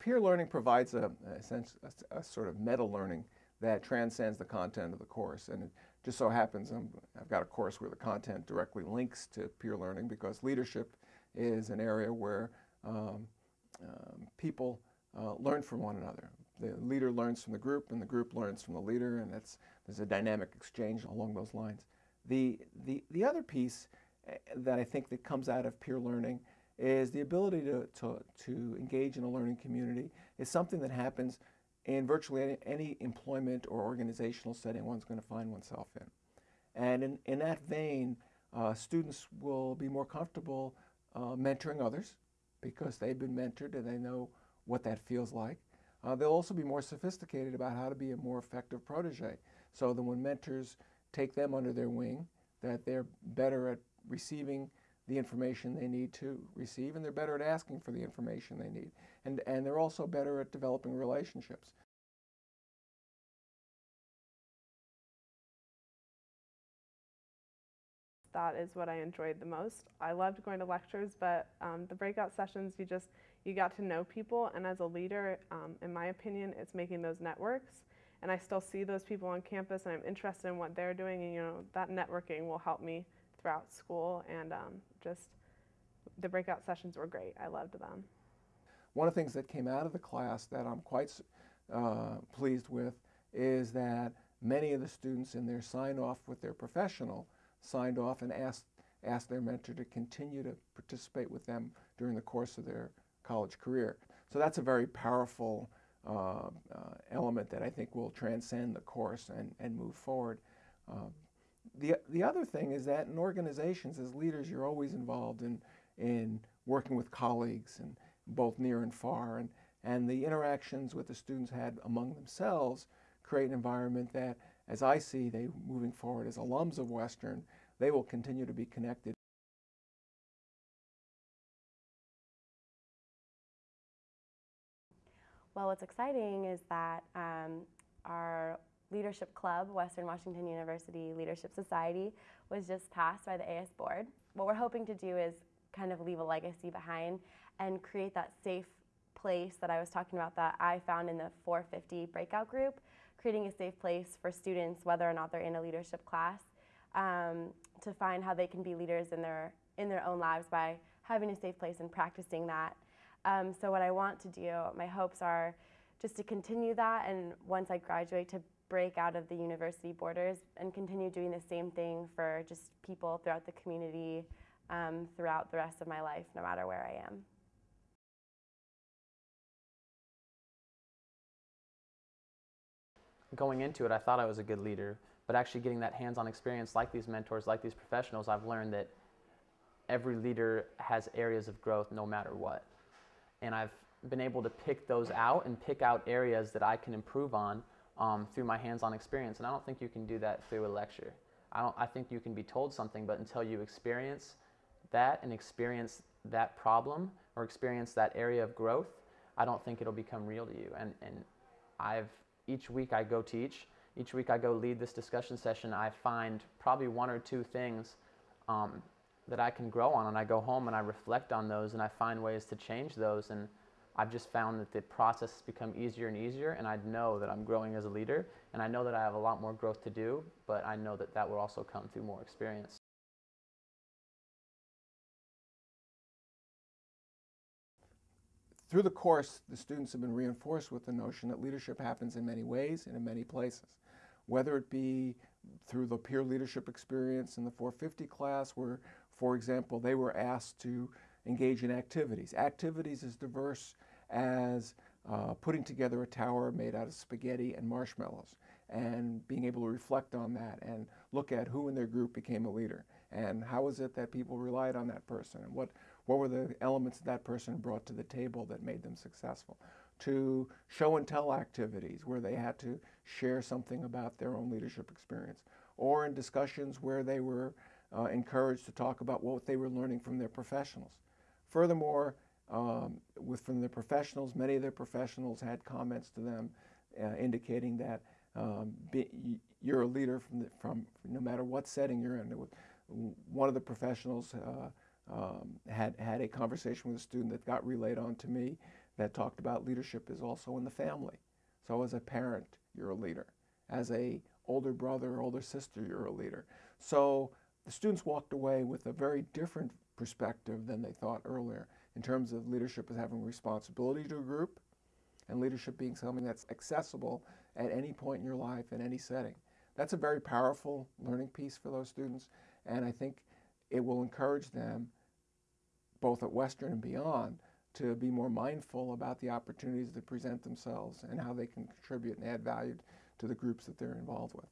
peer learning provides a, a, sense, a, sort of meta learning that transcends the content of the course. And it just so happens i have got a course where the content directly links to peer learning because leadership is an area where um, um, people uh, learn from one another. The leader learns from the group and the group learns from the leader and that's, there's a dynamic exchange along those lines. The, the, the other piece eh, that I think that comes out of peer learning is the ability to, to, to engage in a learning community is something that happens in virtually any, any employment or organizational setting one's going to find oneself in. And in, in that vein, uh, students will be more comfortable uh, mentoring others because they've been mentored and they know what that feels like. Uh, they'll also be more sophisticated about how to be a more effective protege so that when mentors take them under their wing, that they're better at receiving the information they need to receive and they're better at asking for the information they need. And, and they're also better at developing relationships. That is what I enjoyed the most. I loved going to lectures, but um, the breakout sessions, you just, you got to know people. And as a leader, um, in my opinion, it's making those networks. And I still see those people on campus and I'm interested in what they're doing. And you know, that networking will help me throughout school and um, just the breakout sessions were great. I loved them. One of the things that came out of the class that I'm quite uh, pleased with is that many of the students in their sign-off with their professional signed off and asked, asked their mentor to continue to participate with them during the course of their college career. So that's a very powerful uh, uh, element that I think will transcend the course and, and move forward. Uh, the, the other thing is that in organizations, as leaders, you're always involved in, in working with colleagues and both near and far. And, and the interactions with the students had among themselves create an environment that, as I see they moving forward as alums of Western, they will continue to be connected. Well, what's exciting is that um, Leadership Club, Western Washington University Leadership Society, was just passed by the AS board. What we're hoping to do is kind of leave a legacy behind and create that safe place that I was talking about that I found in the 450 breakout group, creating a safe place for students, whether or not they're in a leadership class, um, to find how they can be leaders in their, in their own lives by having a safe place and practicing that. Um, so what I want to do, my hopes are just to continue that and once I graduate to break out of the university borders and continue doing the same thing for just people throughout the community um, throughout the rest of my life, no matter where I am. Going into it, I thought I was a good leader, but actually getting that hands-on experience like these mentors, like these professionals, I've learned that every leader has areas of growth no matter what. And I've been able to pick those out and pick out areas that I can improve on um, through my hands-on experience. And I don't think you can do that through a lecture. I, don't, I think you can be told something, but until you experience that and experience that problem or experience that area of growth, I don't think it'll become real to you. And, and I've, each week I go teach, each week I go lead this discussion session, I find probably one or two things um, that I can grow on and I go home and I reflect on those and I find ways to change those and I've just found that the process has become easier and easier and I know that I'm growing as a leader and I know that I have a lot more growth to do, but I know that that will also come through more experience. Through the course, the students have been reinforced with the notion that leadership happens in many ways and in many places. Whether it be through the peer leadership experience in the 450 class where, for example, they were asked to engage in activities. Activities as diverse as uh, putting together a tower made out of spaghetti and marshmallows and being able to reflect on that and look at who in their group became a leader and how is it that people relied on that person and what, what were the elements that that person brought to the table that made them successful to show and tell activities where they had to share something about their own leadership experience or in discussions where they were uh, encouraged to talk about what they were learning from their professionals. Furthermore, um, with from the professionals, many of the professionals had comments to them uh, indicating that um, be, you're a leader from, the, from no matter what setting you're in. One of the professionals uh, um, had, had a conversation with a student that got relayed on to me that talked about leadership is also in the family. So as a parent, you're a leader. As a older brother or older sister, you're a leader. So the students walked away with a very different perspective than they thought earlier in terms of leadership as having responsibility to a group and leadership being something that's accessible at any point in your life in any setting. That's a very powerful learning piece for those students and I think it will encourage them both at Western and beyond to be more mindful about the opportunities that present themselves and how they can contribute and add value to the groups that they're involved with.